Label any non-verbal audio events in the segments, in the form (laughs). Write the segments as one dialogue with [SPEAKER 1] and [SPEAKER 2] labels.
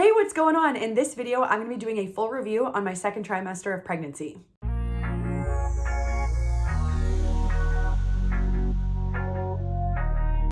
[SPEAKER 1] Hey, what's going on? In this video, I'm gonna be doing a full review on my second trimester of pregnancy.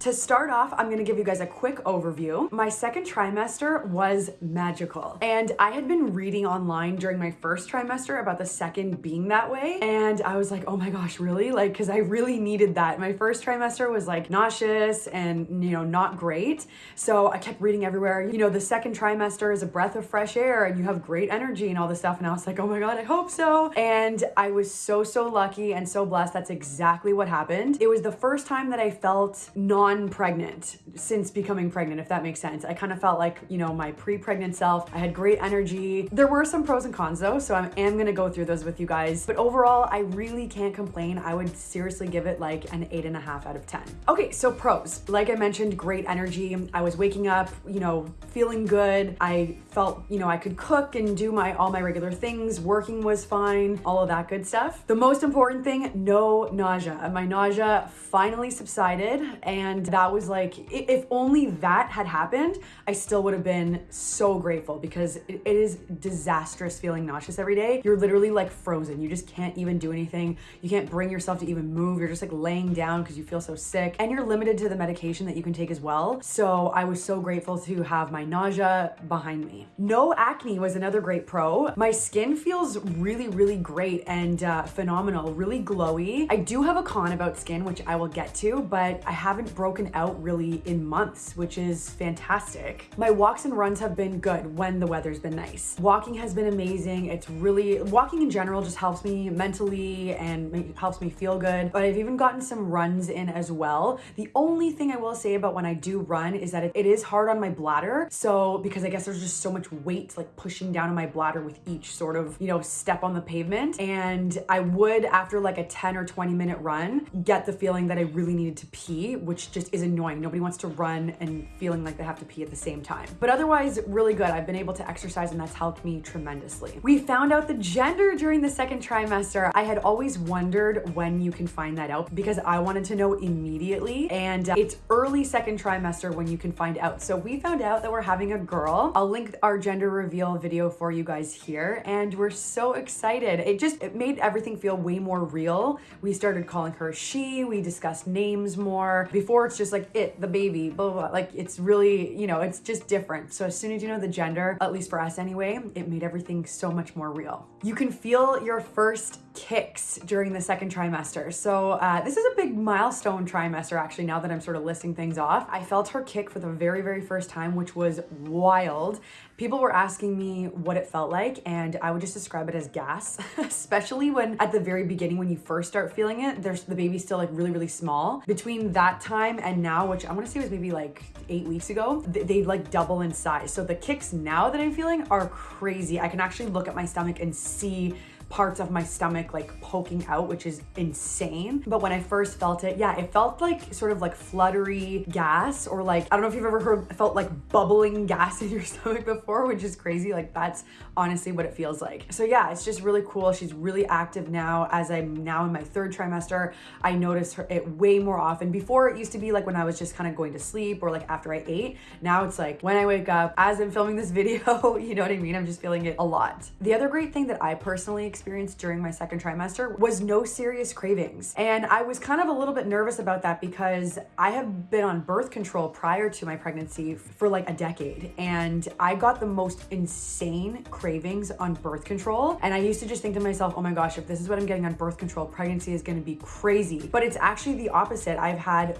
[SPEAKER 1] To start off, I'm gonna give you guys a quick overview. My second trimester was magical. And I had been reading online during my first trimester about the second being that way. And I was like, oh my gosh, really? Like, cause I really needed that. My first trimester was like nauseous and, you know, not great. So I kept reading everywhere, you know, the second trimester is a breath of fresh air and you have great energy and all this stuff. And I was like, oh my God, I hope so. And I was so, so lucky and so blessed. That's exactly what happened. It was the first time that I felt non pregnant since becoming pregnant, if that makes sense. I kind of felt like, you know, my pre-pregnant self, I had great energy. There were some pros and cons though, so I am gonna go through those with you guys. But overall, I really can't complain. I would seriously give it like an eight and a half out of 10. Okay, so pros. Like I mentioned, great energy. I was waking up, you know, feeling good. I felt, you know, I could cook and do my all my regular things. Working was fine, all of that good stuff. The most important thing, no nausea. My nausea finally subsided and that was like, if only that had happened, I still would have been so grateful because it is disastrous feeling nauseous every day. You're literally like frozen. You just can't even do anything. You can't bring yourself to even move. You're just like laying down because you feel so sick and you're limited to the medication that you can take as well. So I was so grateful to have my nausea behind me. No acne was another great pro. My skin feels really, really great and uh, phenomenal, really glowy. I do have a con about skin, which I will get to, but I haven't broken out really in months, which is fantastic. My walks and runs have been good when the weather's been nice. Walking has been amazing. It's really, walking in general just helps me mentally and helps me feel good. But I've even gotten some runs in as well. The only thing I will say about when I do run is that it, it is hard on my bladder. So because I guess there's just so much weight like pushing down on my bladder with each sort of, you know, step on the pavement. And I would, after like a 10 or 20 minute run, get the feeling that I really needed to pee, which just is annoying. Nobody wants to run and feeling like they have to pee at the same time. But otherwise, really good. I've been able to exercise and that's helped me tremendously. We found out the gender during the second trimester. I had always wondered when you can find that out because I wanted to know immediately. And uh, it's early second trimester when you can find out. So we found out that we're having a girl. I'll link our gender reveal video for you guys here. And we're so excited. It just, it made everything feel way more real. We started calling her she, we discussed names more. Before it's just like it, the baby, blah, blah, blah. Like it's really, you know, it's just different. So as soon as you know the gender, at least for us anyway, it made everything so much more real. You can feel your first kicks during the second trimester. So uh, this is a big milestone trimester actually now that I'm sort of listing things off. I felt her kick for the very, very first time, which was wild. People were asking me what it felt like and I would just describe it as gas, (laughs) especially when at the very beginning when you first start feeling it, there's the baby's still like really, really small. Between that time and now, which I wanna say was maybe like eight weeks ago, they, they like double in size. So the kicks now that I'm feeling are crazy. I can actually look at my stomach and see parts of my stomach like poking out, which is insane. But when I first felt it, yeah, it felt like sort of like fluttery gas or like, I don't know if you've ever heard, felt like bubbling gas (laughs) in your stomach before, which is crazy. Like that's honestly what it feels like. So yeah, it's just really cool. She's really active now as I'm now in my third trimester. I notice her it way more often. Before it used to be like when I was just kind of going to sleep or like after I ate. Now it's like when I wake up, as I'm filming this (laughs) video, you know what I mean? I'm just feeling it a lot. The other great thing that I personally experienced during my second trimester was no serious cravings. And I was kind of a little bit nervous about that because I have been on birth control prior to my pregnancy for like a decade. And I got the most insane cravings on birth control. And I used to just think to myself, oh my gosh, if this is what I'm getting on birth control, pregnancy is gonna be crazy. But it's actually the opposite. I've had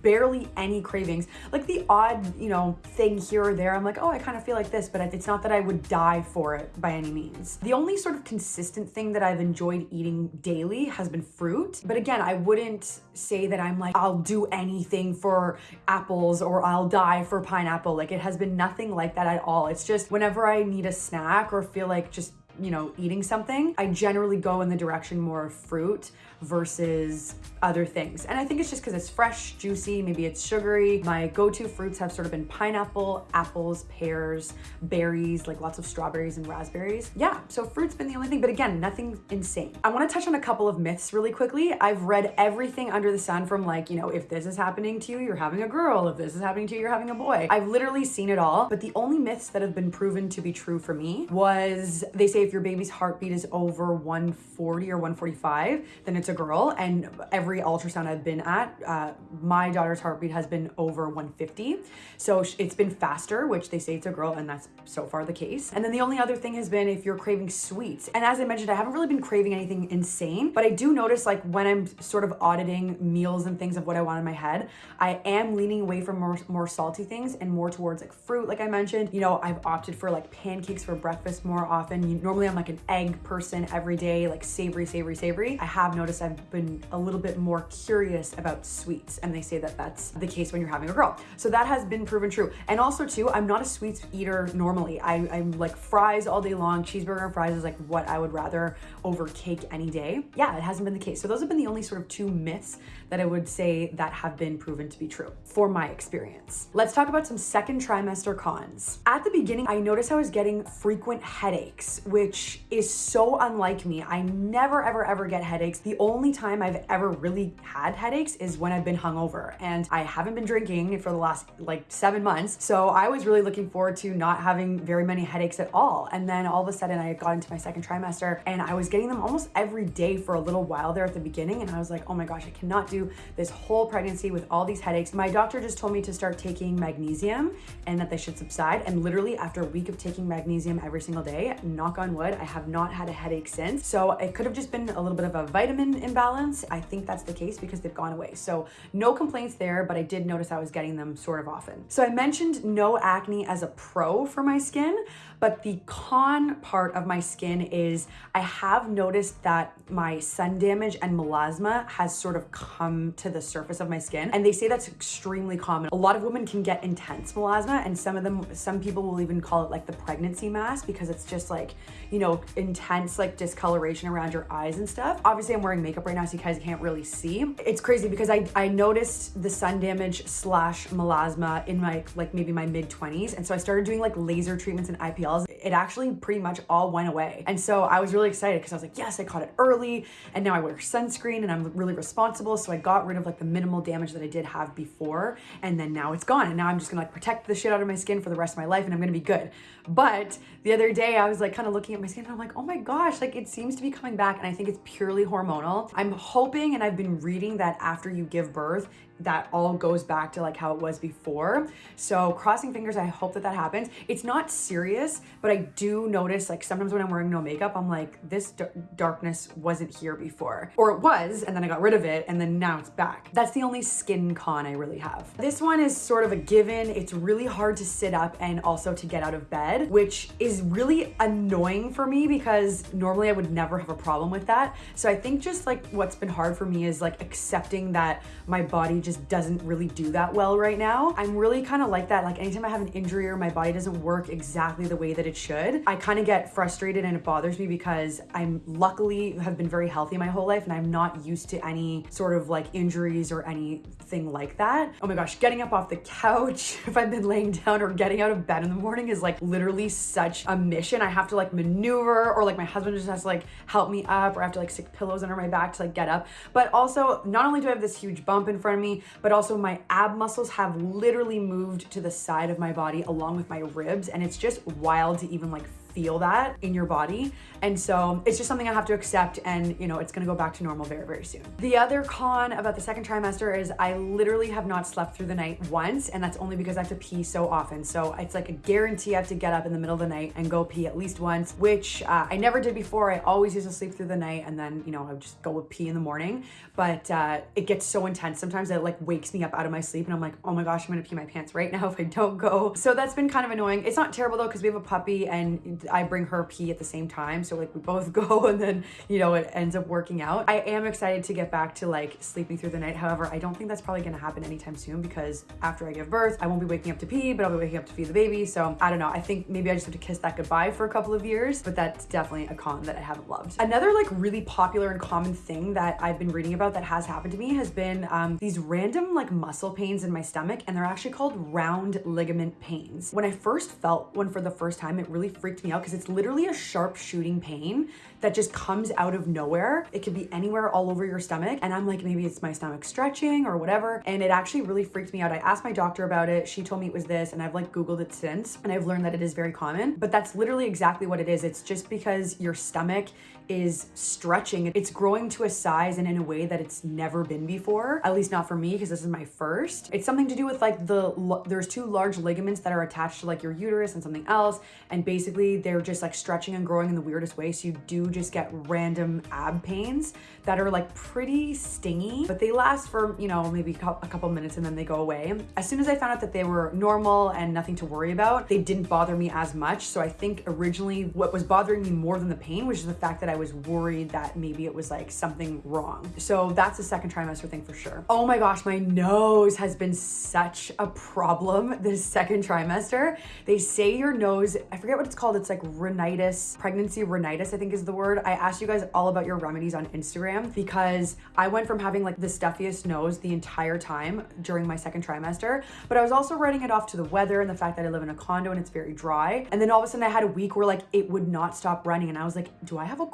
[SPEAKER 1] barely any cravings, like the odd, you know, thing here or there. I'm like, oh, I kind of feel like this, but it's not that I would die for it by any means. The only sort of consistent consistent thing that I've enjoyed eating daily has been fruit. But again, I wouldn't say that I'm like, I'll do anything for apples or I'll die for pineapple. Like it has been nothing like that at all. It's just whenever I need a snack or feel like just you know, eating something, I generally go in the direction more of fruit versus other things. And I think it's just because it's fresh, juicy, maybe it's sugary. My go-to fruits have sort of been pineapple, apples, pears, berries, like lots of strawberries and raspberries. Yeah, so fruit's been the only thing, but again, nothing insane. I wanna touch on a couple of myths really quickly. I've read everything under the sun from like, you know, if this is happening to you, you're having a girl. If this is happening to you, you're having a boy. I've literally seen it all, but the only myths that have been proven to be true for me was they say if your baby's heartbeat is over 140 or 145, then it's a girl. And every ultrasound I've been at, uh, my daughter's heartbeat has been over 150. So it's been faster, which they say it's a girl, and that's so far the case. And then the only other thing has been if you're craving sweets. And as I mentioned, I haven't really been craving anything insane, but I do notice like when I'm sort of auditing meals and things of what I want in my head, I am leaning away from more, more salty things and more towards like fruit, like I mentioned. You know, I've opted for like pancakes for breakfast more often. You, normally I'm like an egg person every day, like savory, savory, savory. I have noticed I've been a little bit more curious about sweets and they say that that's the case when you're having a girl. So that has been proven true. And also too, I'm not a sweets eater normally. I, I'm like fries all day long. Cheeseburger and fries is like what I would rather over cake any day. Yeah, it hasn't been the case. So those have been the only sort of two myths that I would say that have been proven to be true for my experience. Let's talk about some second trimester cons. At the beginning, I noticed I was getting frequent headaches, which is so unlike me. I never, ever, ever get headaches. The only time I've ever really had headaches is when I've been hungover and I haven't been drinking for the last like seven months. So I was really looking forward to not having very many headaches at all. And then all of a sudden I got into my second trimester and I was getting them almost every day for a little while there at the beginning. And I was like, oh my gosh, I cannot do this whole pregnancy with all these headaches. My doctor just told me to start taking magnesium and that they should subside. And literally after a week of taking magnesium every single day, knock on wood, I have not had a headache since. So it could have just been a little bit of a vitamin imbalance. I think that's the case because they've gone away. So no complaints there, but I did notice I was getting them sort of often. So I mentioned no acne as a pro for my skin, but the con part of my skin is I have noticed that my sun damage and melasma has sort of come to the surface of my skin. And they say that's extremely common. A lot of women can get intense melasma and some of them, some people will even call it like the pregnancy mask because it's just like, you know, intense like discoloration around your eyes and stuff. Obviously I'm wearing makeup right now so you guys can't really see. It's crazy because I, I noticed the sun damage slash melasma in my like maybe my mid 20s. And so I started doing like laser treatments and IPLs. It actually pretty much all went away. And so I was really excited because I was like, yes, I caught it early and now I wear sunscreen and I'm really responsible. So I got rid of like the minimal damage that I did have before and then now it's gone. And now I'm just gonna like protect the shit out of my skin for the rest of my life and I'm gonna be good. But the other day I was like kind of looking at my skin and I'm like, oh my gosh, like it seems to be coming back and I think it's purely hormonal. I'm hoping and I've been reading that after you give birth, that all goes back to like how it was before. So crossing fingers, I hope that that happens. It's not serious, but I do notice like sometimes when I'm wearing no makeup, I'm like, this darkness wasn't here before. Or it was, and then I got rid of it, and then now it's back. That's the only skin con I really have. This one is sort of a given. It's really hard to sit up and also to get out of bed, which is really annoying for me because normally I would never have a problem with that. So I think just like what's been hard for me is like accepting that my body just just doesn't really do that well right now. I'm really kind of like that. Like anytime I have an injury or my body doesn't work exactly the way that it should, I kind of get frustrated and it bothers me because I'm luckily have been very healthy my whole life and I'm not used to any sort of like injuries or anything like that. Oh my gosh, getting up off the couch (laughs) if I've been laying down or getting out of bed in the morning is like literally such a mission. I have to like maneuver or like my husband just has to like help me up or I have to like stick pillows under my back to like get up. But also not only do I have this huge bump in front of me, but also my ab muscles have literally moved to the side of my body along with my ribs. And it's just wild to even like feel that in your body. And so it's just something I have to accept and you know, it's gonna go back to normal very, very soon. The other con about the second trimester is I literally have not slept through the night once and that's only because I have to pee so often. So it's like a guarantee I have to get up in the middle of the night and go pee at least once, which uh, I never did before. I always used to sleep through the night and then, you know, I would just go pee in the morning. But uh, it gets so intense. Sometimes it like wakes me up out of my sleep and I'm like, oh my gosh, I'm gonna pee my pants right now if I don't go. So that's been kind of annoying. It's not terrible though because we have a puppy and I bring her pee at the same time. So like we both (laughs) go and then, you know, it ends up working out. I am excited to get back to like sleeping through the night. However, I don't think that's probably gonna happen anytime soon because after I give birth, I won't be waking up to pee, but I'll be waking up to feed the baby. So I don't know. I think maybe I just have to kiss that goodbye for a couple of years, but that's definitely a con that I haven't loved. Another like really popular and common thing that I've been reading about that has happened to me has been um, these random like muscle pains in my stomach and they're actually called round ligament pains. When I first felt one for the first time, it really freaked me out because it's literally a sharp shooting pain that just comes out of nowhere. It could be anywhere all over your stomach. And I'm like, maybe it's my stomach stretching or whatever. And it actually really freaked me out. I asked my doctor about it. She told me it was this and I've like Googled it since and I've learned that it is very common, but that's literally exactly what it is. It's just because your stomach is stretching. It's growing to a size and in a way that it's never been before, at least not for me because this is my first. It's something to do with like the, there's two large ligaments that are attached to like your uterus and something else. And basically they're just like stretching and growing in the weirdest way. So you do just get random ab pains that are like pretty stingy, but they last for, you know, maybe a couple minutes and then they go away. As soon as I found out that they were normal and nothing to worry about, they didn't bother me as much. So I think originally what was bothering me more than the pain was just the fact that I was worried that maybe it was like something wrong. So that's a second trimester thing for sure. Oh my gosh, my nose has been such a problem this second trimester. They say your nose, I forget what it's called. It's like rhinitis, pregnancy rhinitis, I think is the word. I asked you guys all about your remedies on Instagram because I went from having like the stuffiest nose the entire time during my second trimester, but I was also writing it off to the weather and the fact that I live in a condo and it's very dry. And then all of a sudden I had a week where like it would not stop running and I was like, do I have a?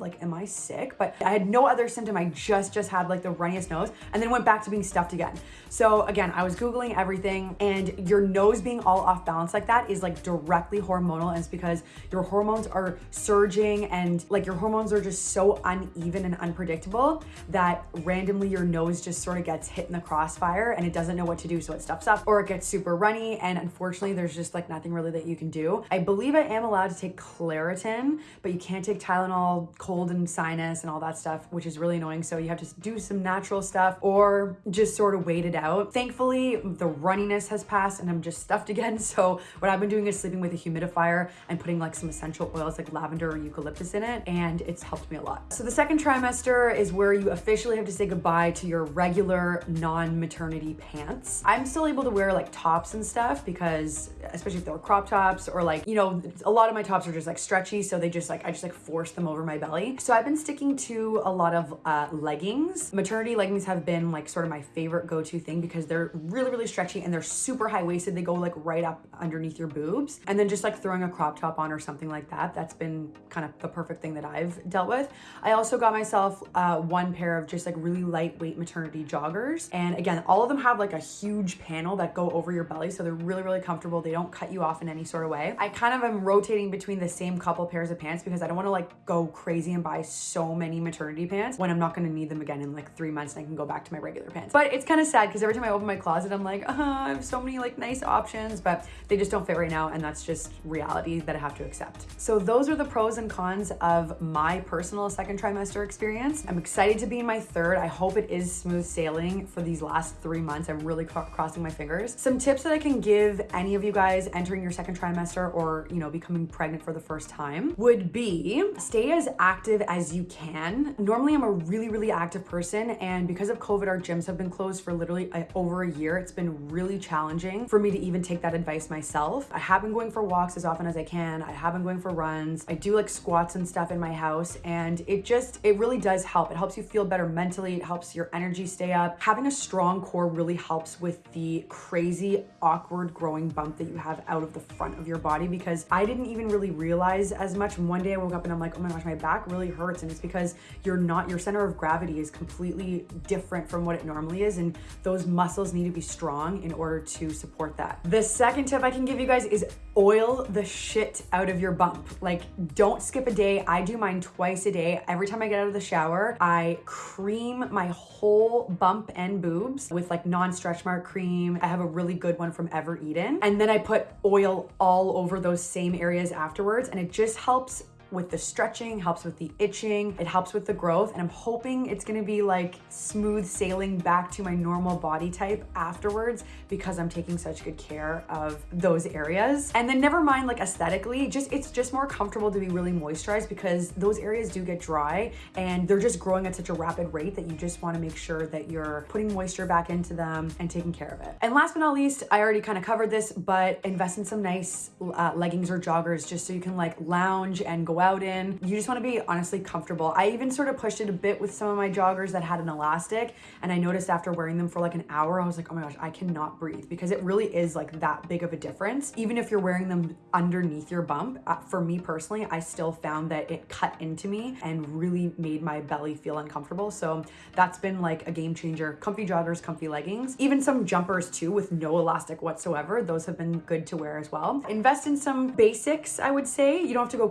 [SPEAKER 1] Like, am I sick? But I had no other symptom. I just, just had like the runniest nose and then went back to being stuffed again. So again, I was Googling everything and your nose being all off balance like that is like directly hormonal. And it's because your hormones are surging and like your hormones are just so uneven and unpredictable that randomly your nose just sort of gets hit in the crossfire and it doesn't know what to do. So it stuffs up or it gets super runny. And unfortunately, there's just like nothing really that you can do. I believe I am allowed to take Claritin, but you can't take Tylenol, cold and sinus and all that stuff, which is really annoying. So you have to do some natural stuff or just sort of wait it out. Thankfully, the runniness has passed and I'm just stuffed (laughs) again. So what I've been doing is sleeping with a humidifier and putting like some essential oils like lavender or eucalyptus in it. And it's helped me a lot. So the second trimester is where you officially have to say goodbye to your regular non-maternity pants. I'm still able to wear like tops and stuff because especially if they're crop tops or like, you know, a lot of my tops are just like stretchy. So they just like, I just like force them over my belly. So I've been sticking to a lot of uh, leggings. Maternity leggings have been like sort of my favorite go-to thing because they're really, really stretchy and they're super high-waisted. They go like right up underneath your boobs. And then just like throwing a crop top on or something like that, that's been kind of the perfect thing that I've dealt with. I also got myself uh, one pair of just like really lightweight maternity joggers. And again, all of them have like a huge panel that go over your belly. So they're really, really comfortable. They don't cut you off in any sort of way. I kind of am rotating between the same couple pairs of pants because I don't want to like go crazy and buy so many maternity pants when I'm not to need them again in like three months and I can go back to my regular pants. But it's kind of sad because every time I open my closet, I'm like, uh, I have so many like nice options, but they just don't fit right now. And that's just reality that I have to accept. So those are the pros and cons of my personal second trimester experience. I'm excited to be in my third. I hope it is smooth sailing for these last three months. I'm really crossing my fingers. Some tips that I can give any of you guys entering your second trimester or, you know, becoming pregnant for the first time would be stay as active as you can. Normally I'm a really, really active person. And because of COVID, our gyms have been closed for literally uh, over a year. It's been really challenging for me to even take that advice myself. I have been going for walks as often as I can. I have been going for runs. I do like squats and stuff in my house. And it just, it really does help. It helps you feel better mentally. It helps your energy stay up. Having a strong core really helps with the crazy, awkward growing bump that you have out of the front of your body because I didn't even really realize as much. One day I woke up and I'm like, oh my gosh, my back really hurts. And it's because you're not, your center of gravity is completely different from what it normally is. And those muscles need to be strong in order to support that. The second tip I can give you guys is oil the shit out of your bump. Like don't skip a day. I do mine twice a day. Every time I get out of the shower, I cream my whole bump and boobs with like non-stretch mark cream. I have a really good one from Evereden. And then I put oil all over those same areas afterwards and it just helps with the stretching, helps with the itching, it helps with the growth, and I'm hoping it's gonna be like smooth sailing back to my normal body type afterwards because I'm taking such good care of those areas. And then never mind like aesthetically, just it's just more comfortable to be really moisturized because those areas do get dry and they're just growing at such a rapid rate that you just wanna make sure that you're putting moisture back into them and taking care of it. And last but not least, I already kind of covered this, but invest in some nice uh, leggings or joggers just so you can like lounge and go out in. You just wanna be honestly comfortable. I even sort of pushed it a bit with some of my joggers that had an elastic and I noticed after wearing them for like an hour, I was like, oh my gosh, I cannot breathe because it really is like that big of a difference. Even if you're wearing them underneath your bump, uh, for me personally, I still found that it cut into me and really made my belly feel uncomfortable. So that's been like a game changer. Comfy joggers, comfy leggings, even some jumpers too with no elastic whatsoever. Those have been good to wear as well. Invest in some basics, I would say. You don't have to go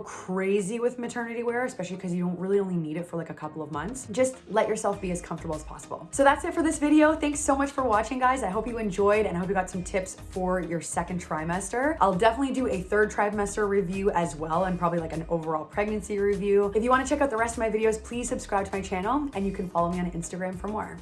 [SPEAKER 1] with maternity wear, especially because you don't really only need it for like a couple of months. Just let yourself be as comfortable as possible. So that's it for this video. Thanks so much for watching, guys. I hope you enjoyed and I hope you got some tips for your second trimester. I'll definitely do a third trimester review as well and probably like an overall pregnancy review. If you want to check out the rest of my videos, please subscribe to my channel and you can follow me on Instagram for more.